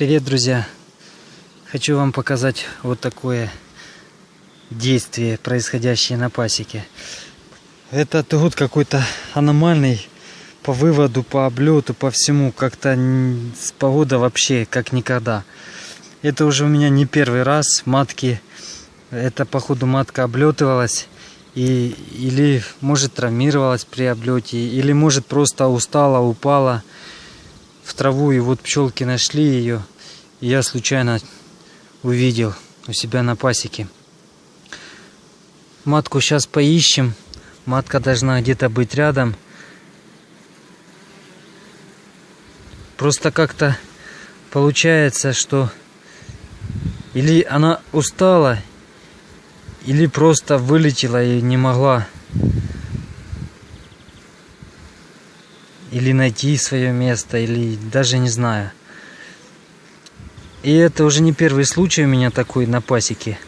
Привет, друзья! Хочу вам показать вот такое действие, происходящее на пасеке. Этот год какой-то аномальный по выводу, по облету, по всему. Как-то погода вообще как никогда. Это уже у меня не первый раз. Матки, это походу матка облетывалась. И, или может травмировалась при облете, или может просто устала, упала в траву. И вот пчелки нашли ее. И я случайно увидел у себя на пасеке. Матку сейчас поищем. Матка должна где-то быть рядом. Просто как-то получается, что или она устала, или просто вылетела и не могла. Или найти свое место, или даже не знаю. И это уже не первый случай у меня такой на пасеке.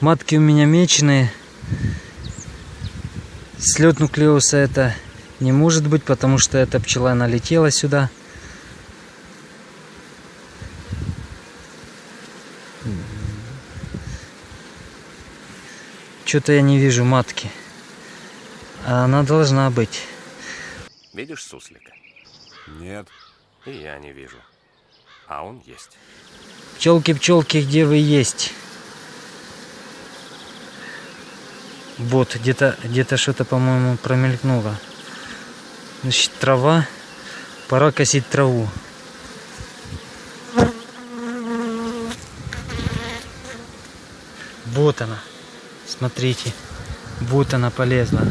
Матки у меня меченые. Слет нуклеуса это не может быть, потому что эта пчела налетела сюда. Что-то я не вижу матки. А она должна быть. Видишь суслика? Нет. И я не вижу. А он есть. Пчелки, пчелки, где вы есть? Вот, где-то где-то что-то, по-моему, промелькнуло. Значит, трава. Пора косить траву. Вот она. Смотрите. Вот она полезла.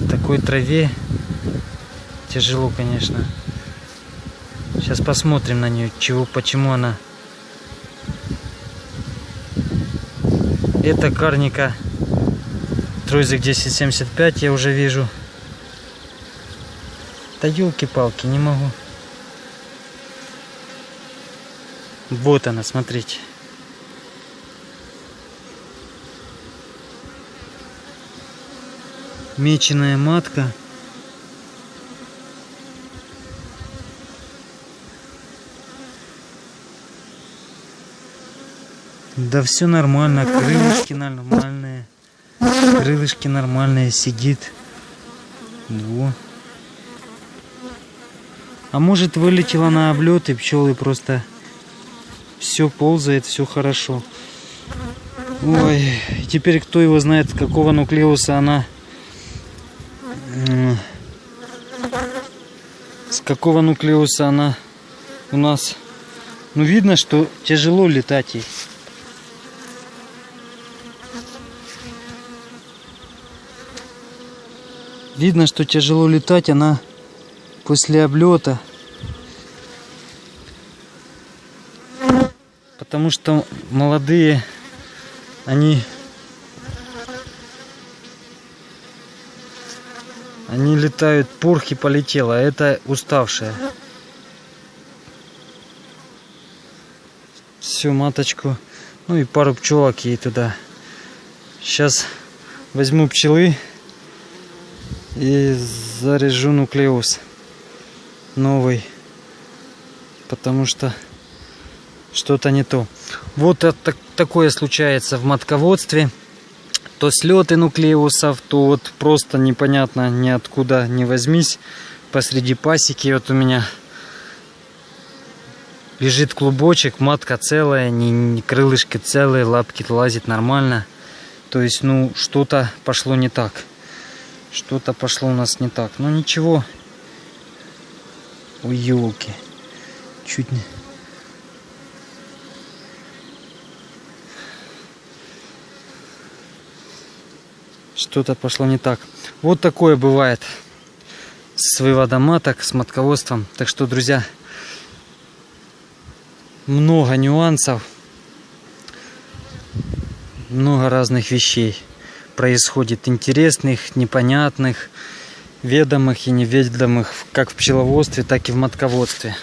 В такой траве тяжело, конечно. Сейчас посмотрим на нее, чего, почему она. Это карника Тройзик 1075 я уже вижу. Да елки-палки, не могу. Вот она, смотрите. Меченая матка. Да все нормально, крылышки нормальные. Крылышки нормальные, сидит. Во. А может вылетела на облет и пчелы просто все ползает, все хорошо. Ой, теперь кто его знает, какого нуклеуса она... Какого нуклеуса она у нас... Ну, видно, что тяжело летать ей. Видно, что тяжело летать, она после облета. Потому что молодые, они, они летают, пурхи полетела, а это уставшая. Всю маточку, ну и пару пчелок ей туда. Сейчас возьму пчелы и заряжу нуклеус новый потому что что-то не то вот это, такое случается в матководстве то слеты нуклеусов то вот просто непонятно ниоткуда не возьмись посреди пасеки вот у меня лежит клубочек матка целая не, не крылышки целые лапки лазит нормально то есть ну что-то пошло не так что-то пошло у нас не так. Но ничего. Ой, елки. Чуть не... Что-то пошло не так. Вот такое бывает с выводом маток, с матководством. Так что, друзья, много нюансов, много разных вещей происходит интересных, непонятных, ведомых и неведомых как в пчеловодстве, так и в матководстве.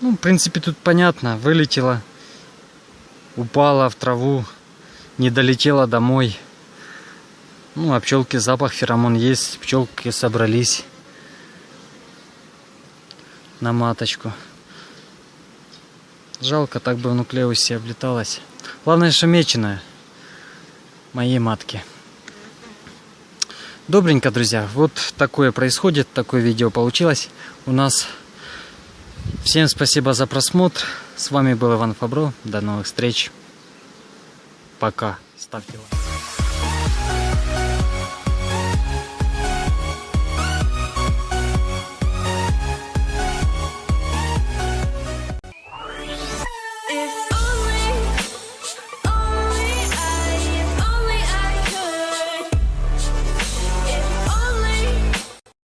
Ну, в принципе, тут понятно. Вылетела, упала в траву, не долетела домой. Ну, а пчелки запах, феромон есть, пчелки собрались. на маточку. Жалко, так бы в нуклеусе облеталась. Главное, что меченая. Моей матки. Добренько, друзья. Вот такое происходит, такое видео получилось у нас. Всем спасибо за просмотр. С вами был Иван Фабро. До новых встреч. Пока. Ставьте лайк.